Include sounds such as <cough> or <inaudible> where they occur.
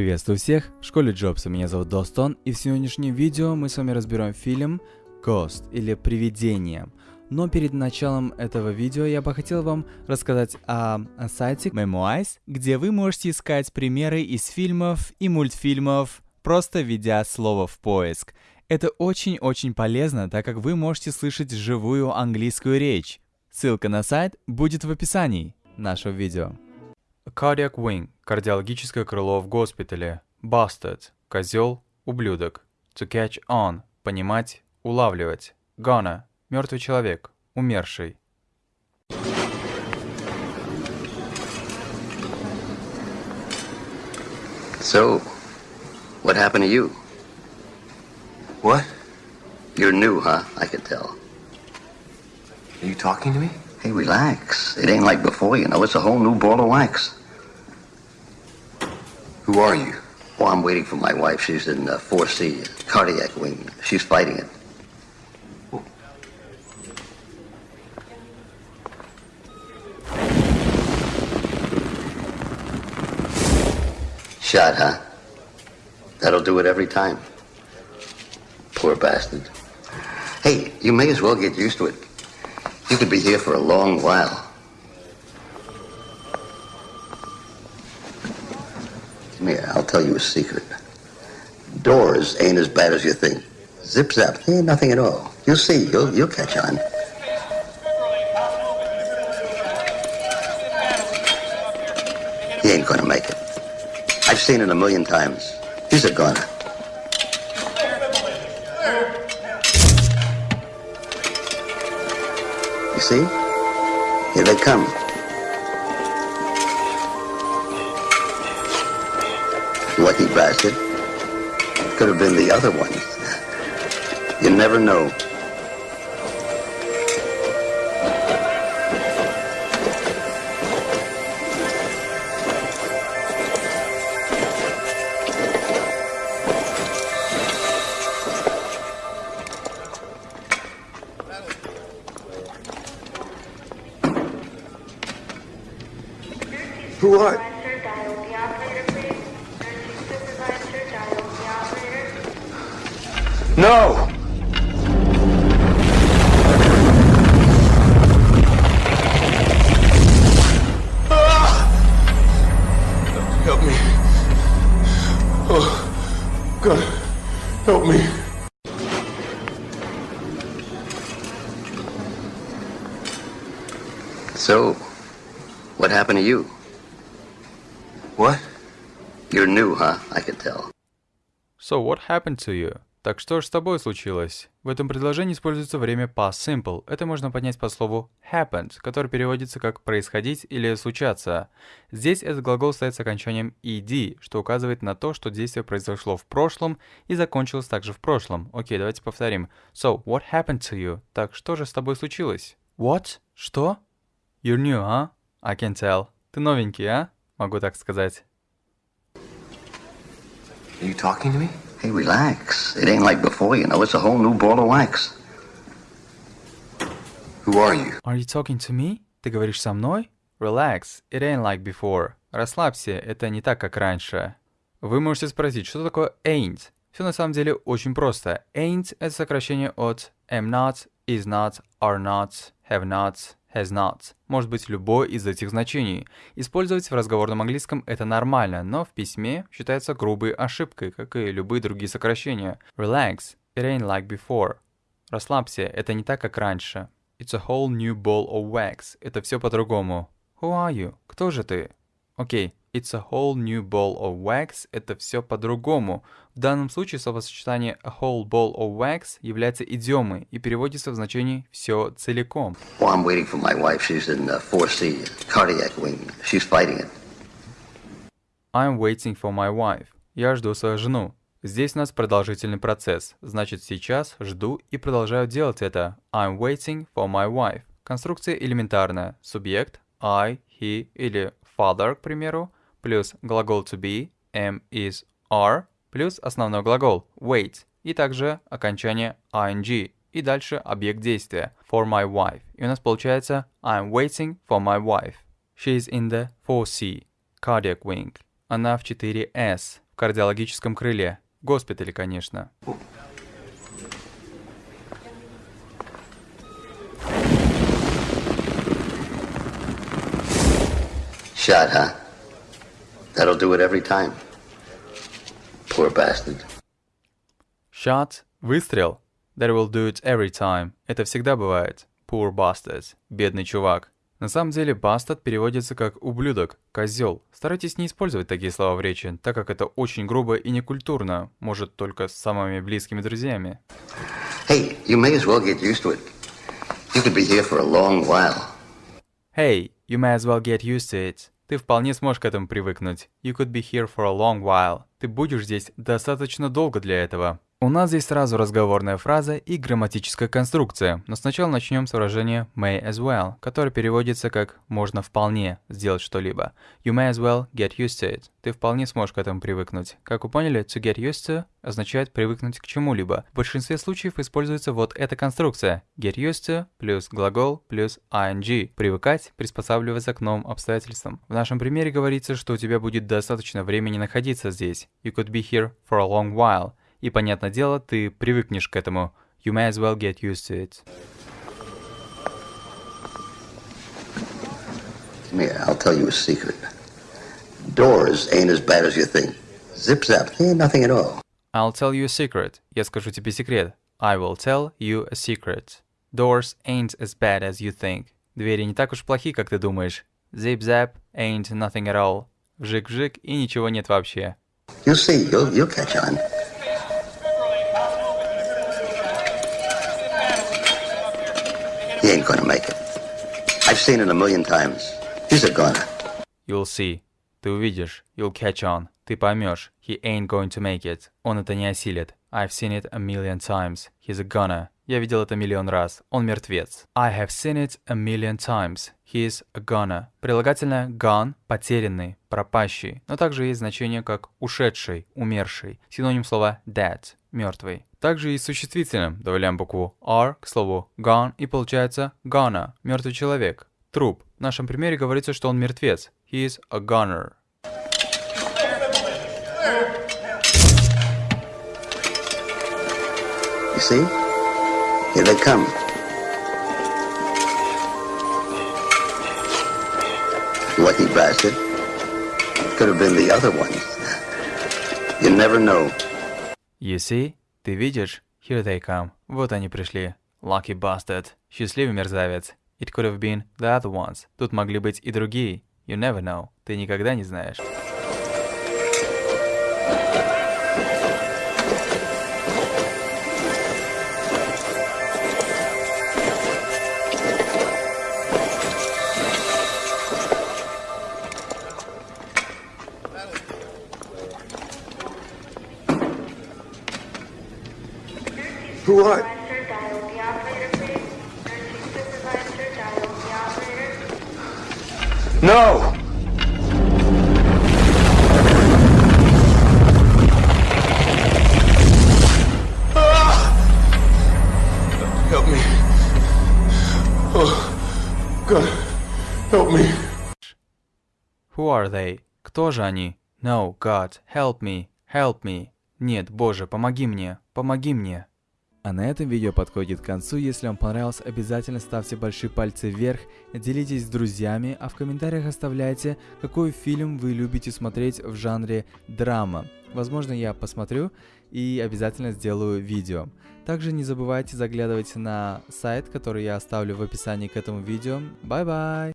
Приветствую всех, в школе Джобса, меня зовут Достон, и в сегодняшнем видео мы с вами разберем фильм Ghost или Привидение. Но перед началом этого видео я бы хотел вам рассказать о, о сайте Memoize, где вы можете искать примеры из фильмов и мультфильмов, просто введя слово в поиск. Это очень-очень полезно, так как вы можете слышать живую английскую речь. Ссылка на сайт будет в описании нашего видео. Cardiac wing – кардиологическое крыло в госпитале. Bastard – козел, ублюдок. To catch on – понимать, улавливать. Gonna – мертвый человек, умерший. So, what happened to you? What? You're new, huh? I could tell. Are you talking to me? Hey, relax. It ain't like before, you know. It's a whole new ball of wax. Who are you? Well, I'm waiting for my wife. She's in uh, 4C, cardiac wing. She's fighting it. Shot, huh? That'll do it every time. Poor bastard. Hey, you may as well get used to it. You could be here for a long while. Here, I'll tell you a secret. Doors ain't as bad as you think. Zip zap, ain't nothing at all. You'll see, you'll, you'll catch on. He ain't gonna make it. I've seen it a million times. He's a goner. You see? Here they come. Lucky bastard. Could have been the other one. You never know. Who are? No! Ah! Help me. Oh, God, help me. So, what happened to you? What? You're new, huh? I could tell. So what happened to you? Так что же с тобой случилось? В этом предложении используется время past simple. Это можно поднять по слову happened, который переводится как происходить или случаться. Здесь этот глагол стоит с окончанием ed, что указывает на то, что действие произошло в прошлом и закончилось также в прошлом. Окей, давайте повторим. So, what happened to you? Так что же с тобой случилось? What? Что? You're new, huh? I can tell. Ты новенький, а? Могу так сказать. Are you talking to me? Hey, relax. It ain't like before, you know. It's a whole new ball of wax. Who are you? Are you talking to me? Ты говоришь со мной? Relax, it ain't like before. Расслабься, это не так, как раньше. Вы можете спросить, что такое ain't? Все на самом деле очень просто. Ain't — это сокращение от am not, is not, are not, have not, has not. Может быть любое из этих значений. Использовать в разговорном английском это нормально, но в письме считается грубой ошибкой, как и любые другие сокращения. Relax, it ain't like before. Расслабься, это не так, как раньше. It's a whole new ball of wax. Это все по-другому. Who are you? Кто же ты? Окей, it's a whole new ball of wax. Это все по-другому. В данном случае словосочетание a whole ball of wax является идиомой и переводится в значении «все целиком». Well, I'm waiting for my wife. She's in uh, 4C, cardiac wing. She's fighting it. I'm waiting for my wife. Я жду свою жену. Здесь у нас продолжительный процесс. Значит, сейчас жду и продолжаю делать это. I'm waiting for my wife. Конструкция элементарная. Субъект I, he или father, к примеру, плюс глагол to be, am, is, are, плюс основной глагол wait и также окончание ing и дальше объект действия for my wife. И у нас получается I'm waiting for my wife. She is in the 4C, cardiac wing. Она в 4S, в кардиологическом крыле. Госпитале, конечно. Shot, huh? That'll do it every time. Poor bastard. Shot – выстрел. That will do it every time. Это всегда бывает. Poor bastard. Бедный чувак. На самом деле, bastard переводится как «ублюдок», «козел». Старайтесь не использовать такие слова в речи, так как это очень грубо и некультурно, может, только с самыми близкими друзьями. Hey, you may as well get used to it. You could be here for a long while. Hey, you may as well get used to it. Ты вполне сможешь к этому привыкнуть. You could be here for a long while. Ты будешь здесь достаточно долго для этого. У нас здесь сразу разговорная фраза и грамматическая конструкция, но сначала начнем с выражения may as well, которое переводится как «можно вполне сделать что-либо». You may as well get used to it. Ты вполне сможешь к этому привыкнуть. Как вы поняли, to get used to означает привыкнуть к чему-либо. В большинстве случаев используется вот эта конструкция. Get used to плюс глагол плюс ing. Привыкать, приспосабливаться к новым обстоятельствам. В нашем примере говорится, что у тебя будет достаточно времени находиться здесь. You could be here for a long while. И, понятное дело, ты привыкнешь к этому. You may as well get used to it. Come here, I'll tell you a secret. Doors ain't as bad as you think. Zip zap, ain't nothing at all. I'll tell you a secret. Я скажу тебе секрет. I will tell you a secret. Doors ain't as bad as you think. Двери не так уж плохи, как ты думаешь. Zip-zap ain't nothing at all. Вжик-вжик и ничего нет вообще. You'll see, you'll, you'll catch on. He ain't gonna make it. I've seen it a million times. He's a goner. You'll see. Ты увидишь. You'll catch on. Ты поймешь. He ain't going to make it. Он это не осилит. I've seen it a million times. He's a goner. Я видел это миллион раз. Он мертвец. I have seen it a million times. He's a goner. Прилагательное gone – потерянный, пропащий, но также есть значение как ушедший, умерший. Синоним слова dead – мертвый. Также и с существительным добавляем букву R к слову gone и получается goner – мертвый человек, труп. В нашем примере говорится, что он мертвец. He is a goner. You see? Here they come. Lucky bastard. Could have been the other ones. <laughs> You never know. You see? Ты видишь? Here they come. Вот они пришли. Lucky bastard. Счастливый мерзавец. It could have been the other ones. Тут могли быть и другие. You never know. Ты никогда не знаешь. Operator. No! Ah! Help me. Oh, God, help me. Who are they? Кто же они? No, God, help me, help me. Нет, Боже, помоги мне, помоги мне. А на этом видео подходит к концу. Если вам понравилось, обязательно ставьте большие пальцы вверх, делитесь с друзьями, а в комментариях оставляйте, какой фильм вы любите смотреть в жанре драма. Возможно, я посмотрю и обязательно сделаю видео. Также не забывайте заглядывать на сайт, который я оставлю в описании к этому видео. Bye-bye!